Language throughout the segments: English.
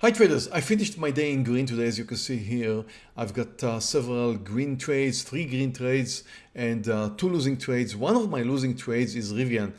Hi traders, I finished my day in green today as you can see here. I've got uh, several green trades, three green trades and uh, two losing trades. One of my losing trades is Rivian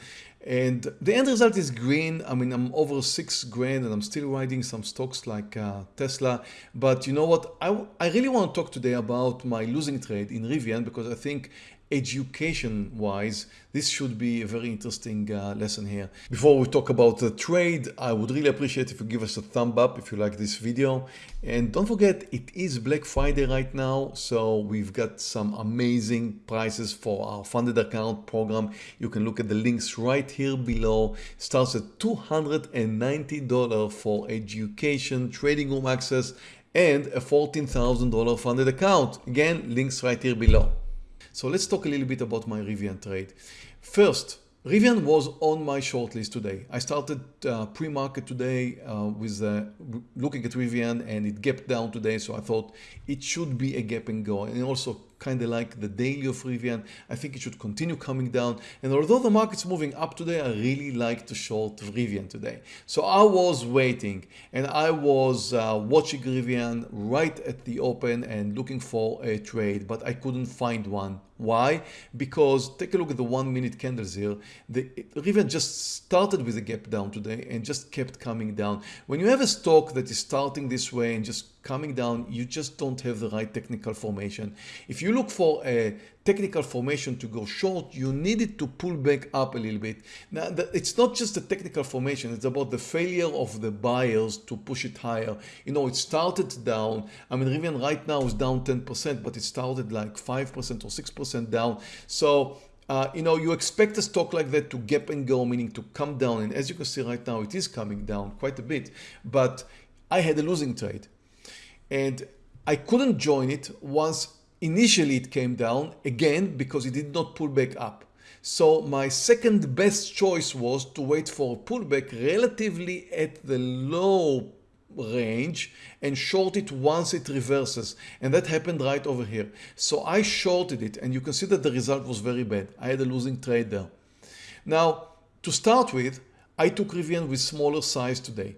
and the end result is green. I mean I'm over six grand and I'm still riding some stocks like uh, Tesla but you know what I, I really want to talk today about my losing trade in Rivian because I think education wise this should be a very interesting uh, lesson here. Before we talk about the trade, I would really appreciate if you give us a thumb up if you like this video. And don't forget, it is Black Friday right now. So we've got some amazing prices for our funded account program. You can look at the links right here below. It starts at $290 for education, trading room access, and a $14,000 funded account. Again, links right here below. So let's talk a little bit about my Rivian trade. First, Rivian was on my shortlist today. I started uh, pre-market today uh, with uh, looking at Rivian and it gapped down today. So I thought it should be a gap and go. And also kind of like the daily of Rivian. I think it should continue coming down. And although the market's moving up today, I really like to short Rivian today. So I was waiting and I was uh, watching Rivian right at the open and looking for a trade, but I couldn't find one. Why? Because take a look at the one minute candles here. The Rivian just started with a gap down today and just kept coming down. When you have a stock that is starting this way and just coming down, you just don't have the right technical formation. If you look for a technical formation to go short, you need it to pull back up a little bit. Now, it's not just the technical formation, it's about the failure of the buyers to push it higher. You know, it started down. I mean, Rivian right now is down 10%, but it started like 5% or 6% down. So uh, you know, you expect a stock like that to gap and go, meaning to come down. And as you can see right now, it is coming down quite a bit. But I had a losing trade and I couldn't join it once initially it came down again because it did not pull back up. So my second best choice was to wait for a pullback relatively at the low range and short it once it reverses and that happened right over here. So I shorted it and you can see that the result was very bad. I had a losing trade there. Now to start with I took Rivian with smaller size today.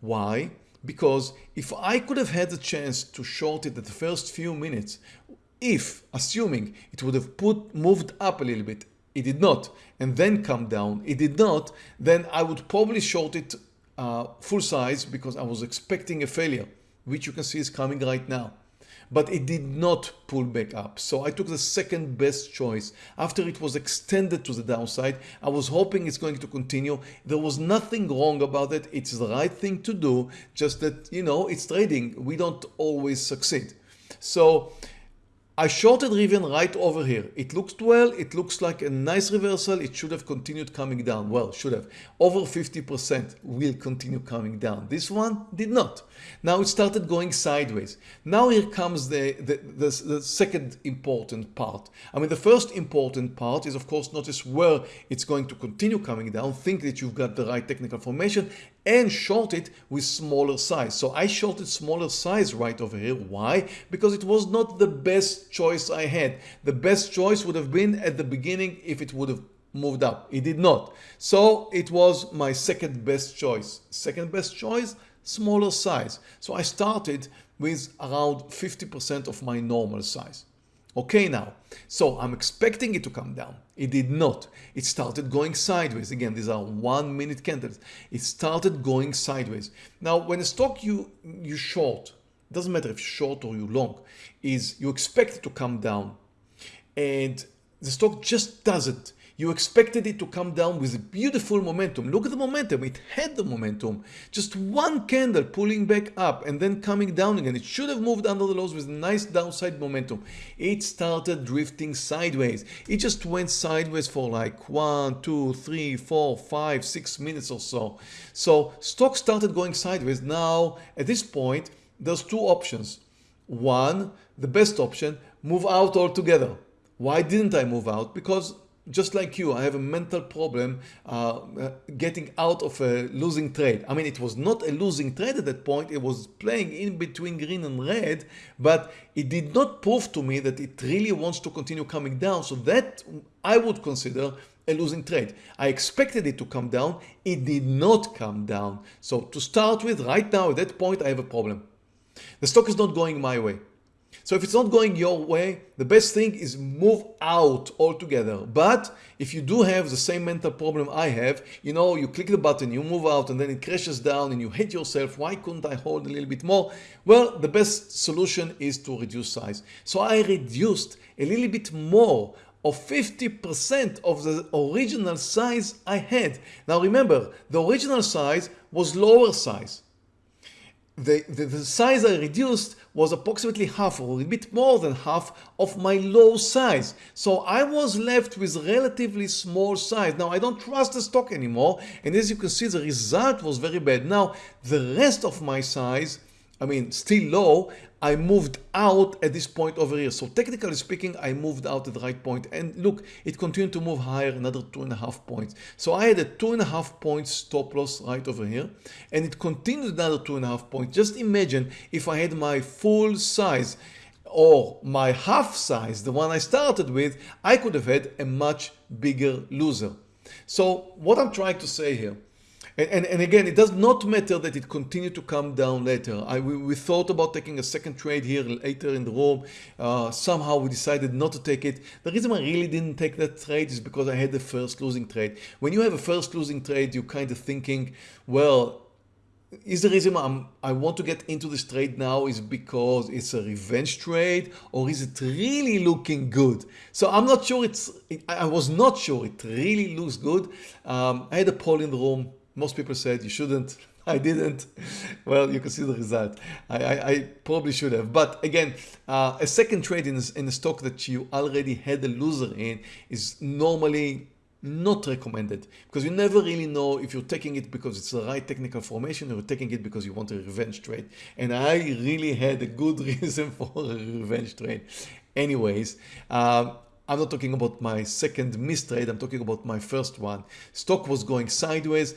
Why? Because if I could have had the chance to short it at the first few minutes, if assuming it would have put moved up a little bit, it did not, and then come down, it did not, then I would probably short it uh, full size because I was expecting a failure, which you can see is coming right now but it did not pull back up. So I took the second best choice. After it was extended to the downside, I was hoping it's going to continue. There was nothing wrong about it. It's the right thing to do, just that, you know, it's trading. We don't always succeed. So I shorted Rivian right over here. It looked well. It looks like a nice reversal. It should have continued coming down. Well, should have. Over 50% will continue coming down. This one did not. Now it started going sideways. Now here comes the, the, the, the second important part. I mean, the first important part is, of course, notice where it's going to continue coming down. Think that you've got the right technical formation and short it with smaller size. So I shorted smaller size right over here. Why? Because it was not the best choice I had. The best choice would have been at the beginning if it would have moved up. It did not. So it was my second best choice. Second best choice, smaller size. So I started with around 50% of my normal size. Okay now, so I'm expecting it to come down. It did not. It started going sideways. Again, these are one minute candles. It started going sideways. Now, when a stock you, you short, doesn't matter if you're short or you long, is you expect it to come down and the stock just doesn't. You expected it to come down with a beautiful momentum. Look at the momentum. It had the momentum. Just one candle pulling back up and then coming down again. It should have moved under the lows with nice downside momentum. It started drifting sideways. It just went sideways for like one, two, three, four, five, six minutes or so. So stock started going sideways. Now at this point, there's two options. One, the best option, move out altogether. Why didn't I move out? Because just like you, I have a mental problem uh, getting out of a losing trade. I mean, it was not a losing trade at that point. It was playing in between green and red, but it did not prove to me that it really wants to continue coming down. So that I would consider a losing trade. I expected it to come down. It did not come down. So to start with, right now at that point, I have a problem. The stock is not going my way. So if it's not going your way, the best thing is move out altogether. But if you do have the same mental problem I have, you know, you click the button, you move out and then it crashes down and you hate yourself. Why couldn't I hold a little bit more? Well, the best solution is to reduce size. So I reduced a little bit more of 50% of the original size I had. Now remember, the original size was lower size the, the, the, size I reduced was approximately half or a bit more than half of my low size. So I was left with relatively small size. Now I don't trust the stock anymore and as you can see the result was very bad. Now the rest of my size I mean, still low, I moved out at this point over here. So technically speaking, I moved out at the right point. And look, it continued to move higher, another two and a half points. So I had a two and a half point stop loss right over here. And it continued another two and a half points. Just imagine if I had my full size or my half size, the one I started with, I could have had a much bigger loser. So what I'm trying to say here, and, and, again, it does not matter that it continued to come down later. I, we, we thought about taking a second trade here later in the room. Uh, somehow we decided not to take it. The reason I really didn't take that trade is because I had the first losing trade. When you have a first losing trade, you're kind of thinking, well, is the reason I'm, I want to get into this trade now is because it's a revenge trade or is it really looking good? So I'm not sure it's, I was not sure it really looks good. Um, I had a poll in the room most people said you shouldn't. I didn't. Well, you can see the result. I, I, I probably should have. But again, uh, a second trade in, in a stock that you already had a loser in is normally not recommended because you never really know if you're taking it because it's the right technical formation or you're taking it because you want a revenge trade. And I really had a good reason for a revenge trade. Anyways, uh, I'm not talking about my second mistrade. I'm talking about my first one. Stock was going sideways.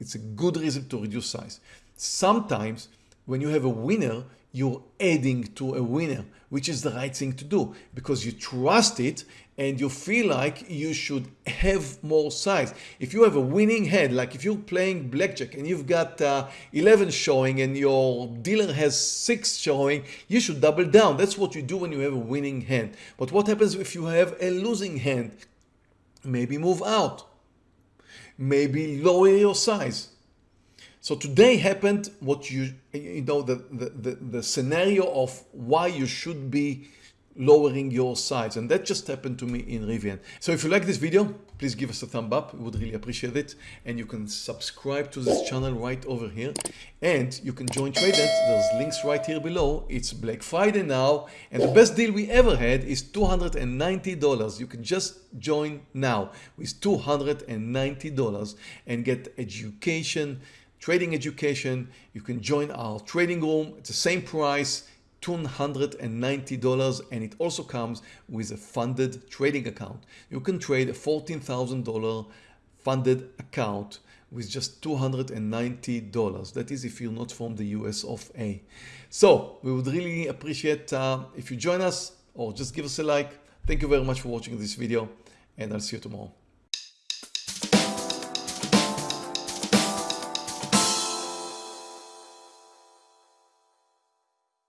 It's a good reason to reduce size. Sometimes when you have a winner, you're adding to a winner, which is the right thing to do because you trust it and you feel like you should have more size. If you have a winning hand, like if you're playing blackjack and you've got uh, 11 showing and your dealer has 6 showing, you should double down. That's what you do when you have a winning hand. But what happens if you have a losing hand? Maybe move out maybe lower your size. So today happened what you, you know, the, the, the, the scenario of why you should be lowering your size and that just happened to me in Rivian. So if you like this video, please give us a thumb up. We would really appreciate it. And you can subscribe to this channel right over here. And you can join TradeNet. There's links right here below. It's Black Friday now. And the best deal we ever had is $290. You can just join now with $290 and get education, trading education. You can join our trading room. It's the same price $290 and it also comes with a funded trading account. You can trade a $14,000 funded account with just $290. That is if you're not from the US of A. So we would really appreciate uh, if you join us or just give us a like. Thank you very much for watching this video and I'll see you tomorrow.